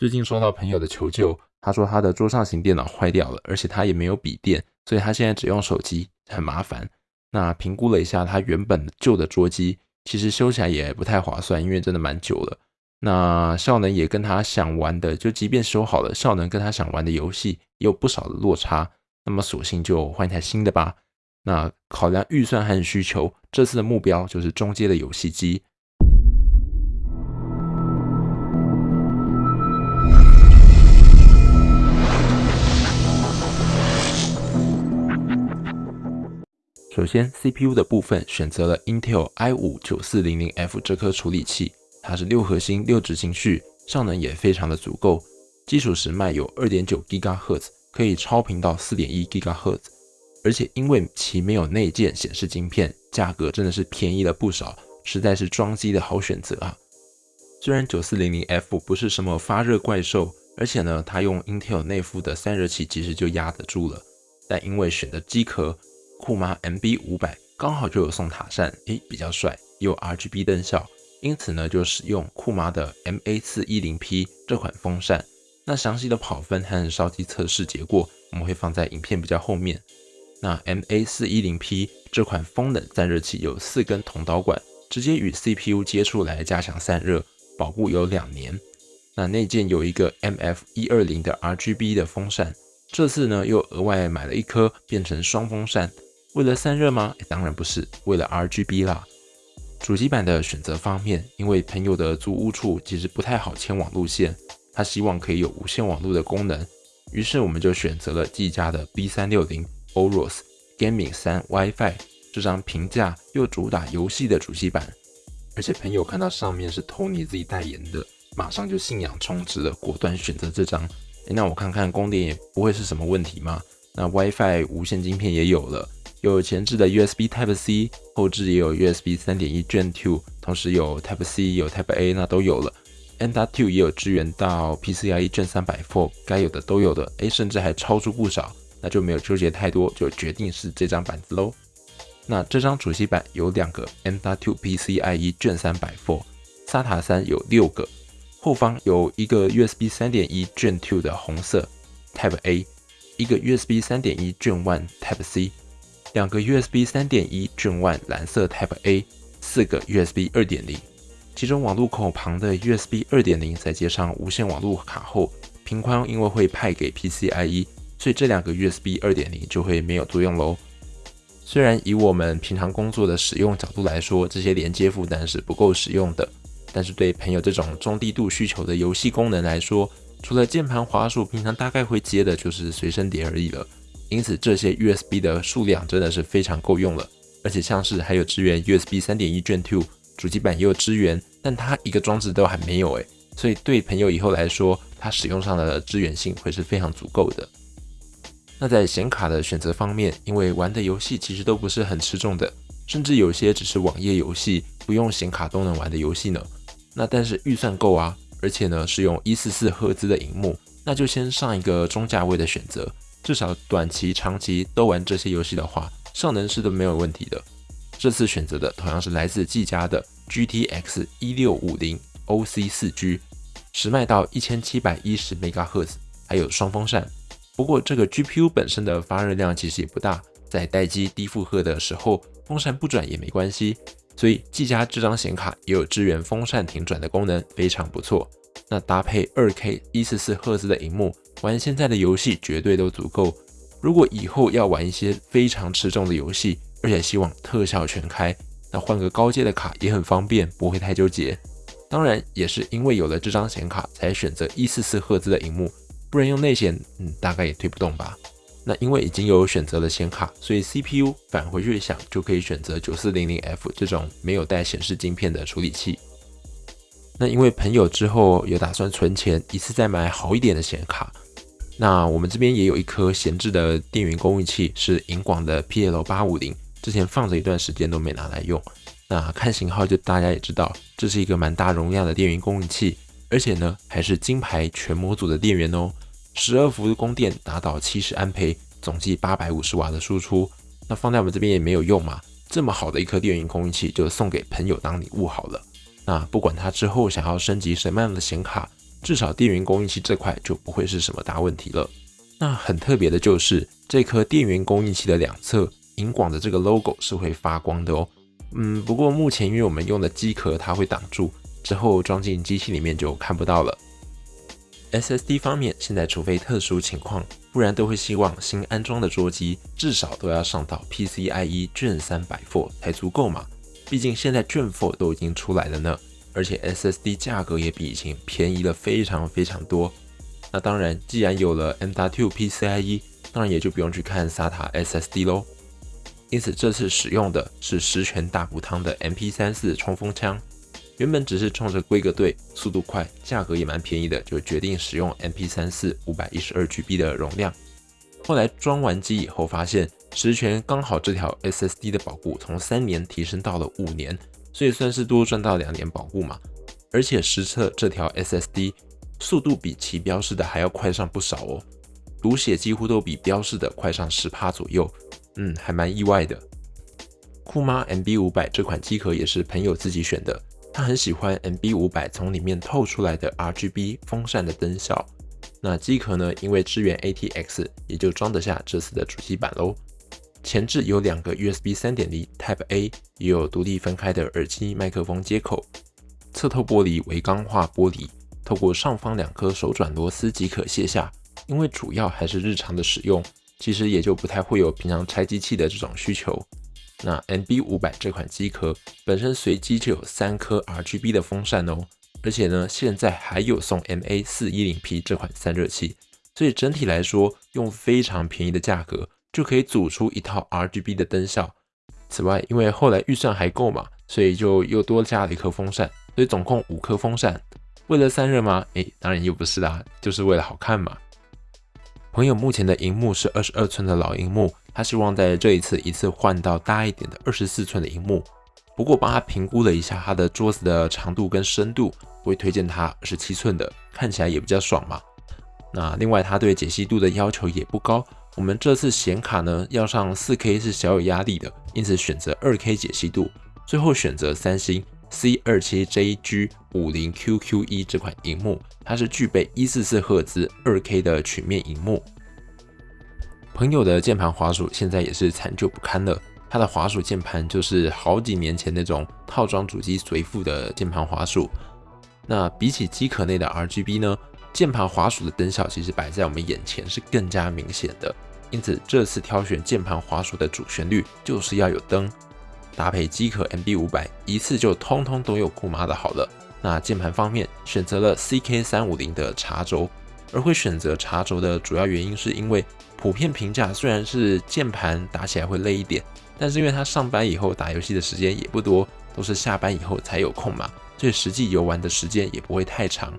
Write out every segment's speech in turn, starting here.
最近收到朋友的求救，他说他的桌上型电脑坏掉了，而且他也没有笔电，所以他现在只用手机，很麻烦。那评估了一下，他原本旧的桌机其实修起来也不太划算，因为真的蛮久了。那效能也跟他想玩的，就即便修好了，效能跟他想玩的游戏也有不少的落差。那么索性就换一台新的吧。那考量预算和需求，这次的目标就是中阶的游戏机。首先，CPU 的部分选择了 Intel i5-9400F 这颗处理器，它是六核心六执行序，效能也非常的足够，基础时脉有2.9 GHz，可以超频到4.1 GHz，而且因为其没有内建显示晶片，价格真的是便宜了不少，实在是装机的好选择啊。虽然 9400F 不是什么发热怪兽，而且呢，它用 Intel 内附的散热器其实就压得住了，但因为选的机壳。酷妈 MB 五百刚好就有送塔扇，诶，比较帅，有 RGB 灯效，因此呢就使用酷妈的 MA 四一零 P 这款风扇。那详细的跑分和烧机测试结果，我们会放在影片比较后面。那 MA 四一零 P 这款风冷散热器有四根铜导管，直接与 CPU 接触来加强散热，保护有两年。那内建有一个 MF 一二零的 RGB 的风扇，这次呢又额外买了一颗，变成双风扇。为了散热吗？当然不是，为了 RGB 啦。主机板的选择方面，因为朋友的租屋处其实不太好牵网路线，他希望可以有无线网络的功能，于是我们就选择了技嘉的 B360 Aorus Gaming 3 WiFi 这张平价又主打游戏的主机板。而且朋友看到上面是 Tony 自己代言的，马上就信仰充值了，果断选择这张。那我看看供电也不会是什么问题吗？那 WiFi 无线晶片也有了。有前置的 USB Type C，后置也有 USB 三点一 Gen Two，同时有 Type C，有 Type A，那都有了。M.2 也有支援到 PCIe Gen 三百 Four，该有的都有的，诶，甚至还超出不少，那就没有纠结太多，就决定是这张板子喽。那这张主机板有两个 M.2 PCIe Gen 三百 Four，SATA 三有六个，后方有一个 USB 三点一 Gen Two 的红色 Type A，一个 USB 三点一 Gen One Type C。两个 USB 三点一 Gen One 蓝色 Type A，四个 USB 二点零，其中网路口旁的 USB 二点零再接上无线网路卡后，频宽因为会派给 PCIe，所以这两个 USB 二点零就会没有作用喽。虽然以我们平常工作的使用角度来说，这些连接负担是不够使用的，但是对朋友这种中低度需求的游戏功能来说，除了键盘滑鼠，平常大概会接的就是随身碟而已了。因此，这些 USB 的数量真的是非常够用了，而且像是还有支援 USB 3.1 Gen 2，主机板也有支援，但它一个装置都还没有诶，所以对朋友以后来说，它使用上的支援性会是非常足够的。那在显卡的选择方面，因为玩的游戏其实都不是很吃重的，甚至有些只是网页游戏，不用显卡都能玩的游戏呢。那但是预算够啊，而且呢是用144赫兹的荧幕，那就先上一个中价位的选择。至少短期、长期都玩这些游戏的话，效能是都没有问题的。这次选择的同样是来自技嘉的 GTX 1650 OC 4G，时脉到一千七百一十 MHz，还有双风扇。不过这个 GPU 本身的发热量其实也不大，在待机低负荷的时候，风扇不转也没关系。所以技嘉这张显卡也有支援风扇停转的功能，非常不错。那搭配 2K 144赫兹的荧幕。玩现在的游戏绝对都足够。如果以后要玩一些非常吃重的游戏，而且希望特效全开，那换个高阶的卡也很方便，不会太纠结。当然，也是因为有了这张显卡，才选择一四四赫兹的荧幕，不然用内显，嗯，大概也推不动吧。那因为已经有选择了显卡，所以 CPU 返回去想就可以选择九四零零 F 这种没有带显示晶片的处理器。那因为朋友之后有打算存钱，一次再买好一点的显卡。那我们这边也有一颗闲置的电源供应器，是银广的 PL 八五零，之前放着一段时间都没拿来用。那看型号就大家也知道，这是一个蛮大容量的电源供应器，而且呢还是金牌全模组的电源哦，十二伏的供电达到七十安培，总计八百五十瓦的输出。那放在我们这边也没有用嘛，这么好的一颗电源供应器就送给朋友当礼物好了。那不管他之后想要升级什么样的显卡。至少电源供应器这块就不会是什么大问题了。那很特别的就是这颗电源供应器的两侧银广的这个 logo 是会发光的哦。嗯，不过目前因为我们用的机壳它会挡住，之后装进机器里面就看不到了。SSD 方面，现在除非特殊情况，不然都会希望新安装的桌机至少都要上到 PCIe 卷三百 four 才足够嘛。毕竟现在卷 four 都已经出来了呢，而且 SSD 价格也比以前便宜了非常非常多。那当然，既然有了 M.2 PCIe，当然也就不用去看 SATA SSD 喽。因此这次使用的是十全大补汤的 MP34 冲锋枪。原本只是冲着规格对、速度快、价格也蛮便宜的，就决定使用 MP34 五百一十二 GB 的容量。后来装完机以后，发现十全刚好这条 SSD 的保护从三年提升到了五年，所以算是多赚到两年保护嘛。而且实测这条 SSD 速度比其标示的还要快上不少哦，读写几乎都比标示的快上十帕左右，嗯，还蛮意外的。酷妈 MB 五百这款机壳也是朋友自己选的。他很喜欢 MB 五百从里面透出来的 RGB 风扇的灯效。那机壳呢？因为支援 ATX，也就装得下这次的主机板喽。前置有两个 USB 三点零 Type A，也有独立分开的耳机麦克风接口。侧透玻璃为钢化玻璃，透过上方两颗手转螺丝即可卸下。因为主要还是日常的使用，其实也就不太会有平常拆机器的这种需求。那 MB 五百这款机壳本身随机就有三颗 RGB 的风扇哦，而且呢，现在还有送 MA 四一零 P 这款散热器，所以整体来说，用非常便宜的价格就可以组出一套 RGB 的灯效。此外，因为后来预算还够嘛，所以就又多加了一颗风扇，所以总共五颗风扇。为了散热吗？诶，当然又不是啦，就是为了好看嘛。朋友目前的荧幕是二十二寸的老荧幕。他希望在这一次一次换到大一点的二十四寸的荧幕，不过帮他评估了一下他的桌子的长度跟深度，会推荐他二十七寸的，看起来也比较爽嘛。那另外他对解析度的要求也不高，我们这次显卡呢要上四 K 是小有压力的，因此选择二 K 解析度，最后选择三星 C 二七 JG 五零 QQ 一这款荧幕，它是具备一四四赫兹二 K 的曲面荧幕。朋友的键盘滑鼠现在也是残旧不堪了，他的滑鼠键盘就是好几年前那种套装主机随附的键盘滑鼠。那比起机壳内的 RGB 呢，键盘滑鼠的灯效其实摆在我们眼前是更加明显的。因此这次挑选键盘滑鼠的主旋律就是要有灯，搭配机壳 MB 五百，一次就通通都有酷妈的好了。那键盘方面选择了 CK 三五零的茶轴，而会选择茶轴的主要原因是因为。普遍评价虽然是键盘打起来会累一点，但是因为他上班以后打游戏的时间也不多，都是下班以后才有空嘛，所以实际游玩的时间也不会太长。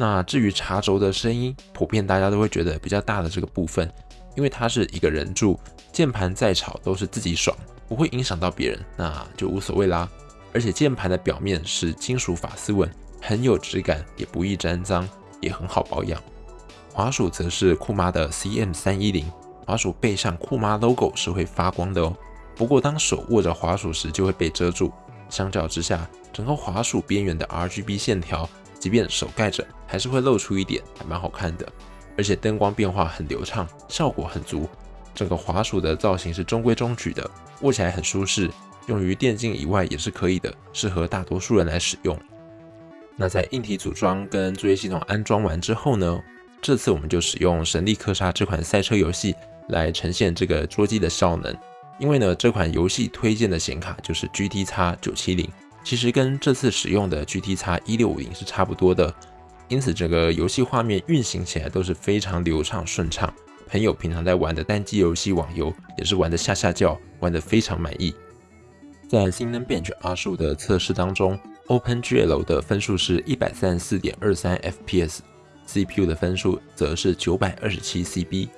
那至于茶轴的声音，普遍大家都会觉得比较大的这个部分，因为它是一个人住，键盘再吵都是自己爽，不会影响到别人，那就无所谓啦。而且键盘的表面是金属法丝纹，很有质感，也不易沾脏，也很好保养。滑鼠则是酷妈的 CM 三一零，滑鼠背上酷妈 logo 是会发光的哦。不过当手握着滑鼠时就会被遮住，相较之下，整个滑鼠边缘的 RGB 线条，即便手盖着还是会露出一点，还蛮好看的。而且灯光变化很流畅，效果很足。整个滑鼠的造型是中规中矩的，握起来很舒适，用于电竞以外也是可以的，适合大多数人来使用。那在硬体组装跟作业系统安装完之后呢？这次我们就使用《神力克沙》这款赛车游戏来呈现这个桌机的效能，因为呢，这款游戏推荐的显卡就是 GT X 九七零，其实跟这次使用的 GT X 一六五零是差不多的，因此整个游戏画面运行起来都是非常流畅顺畅。朋友平常在玩的单机游戏网游也是玩的下下叫，玩的非常满意。在新能 Bench 二十五的测试当中，OpenGL 的分数是一百三十四点二三 FPS。CPU 的分数则是九百二十七 CB。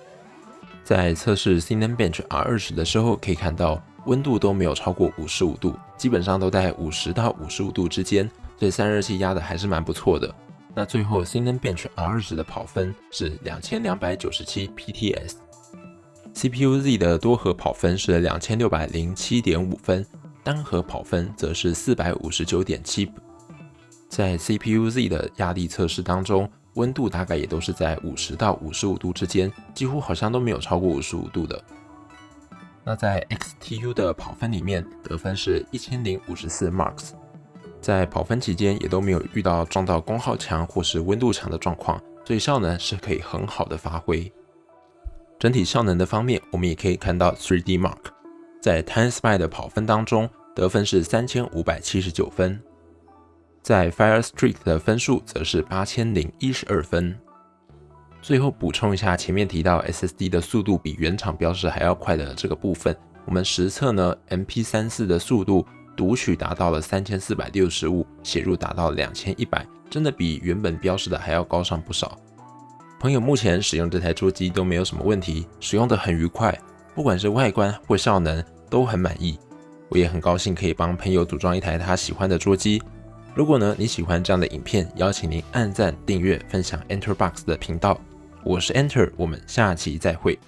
在测试 Cinebench R20 的时候，可以看到温度都没有超过五十五度，基本上都在五十到五十五度之间，所以散热器压的还是蛮不错的。那最后 Cinebench R20 的跑分是两千两百九十七 PTS，CPU Z 的多核跑分是两千六百零七点五分，单核跑分则是四百五十九点七。在 CPU Z 的压力测试当中，温度大概也都是在五十到五十五度之间，几乎好像都没有超过五十五度的。那在 XTU 的跑分里面，得分是一千零五十四 marks，在跑分期间也都没有遇到撞到功耗墙或是温度墙的状况，所以效能是可以很好的发挥。整体效能的方面，我们也可以看到 3D Mark 在 Time Spy 的跑分当中得分是三千五百七十九分。在 Fire Streak 的分数则是八千零一十二分。最后补充一下，前面提到 SSD 的速度比原厂标示还要快的这个部分，我们实测呢，MP34 的速度读取达到了三千四百六十五，写入达到两千一百，真的比原本标示的还要高上不少。朋友目前使用这台桌机都没有什么问题，使用的很愉快，不管是外观或效能都很满意。我也很高兴可以帮朋友组装一台他喜欢的桌机。如果呢你喜欢这样的影片，邀请您按赞、订阅、分享 Enter Box 的频道。我是 Enter，我们下期再会。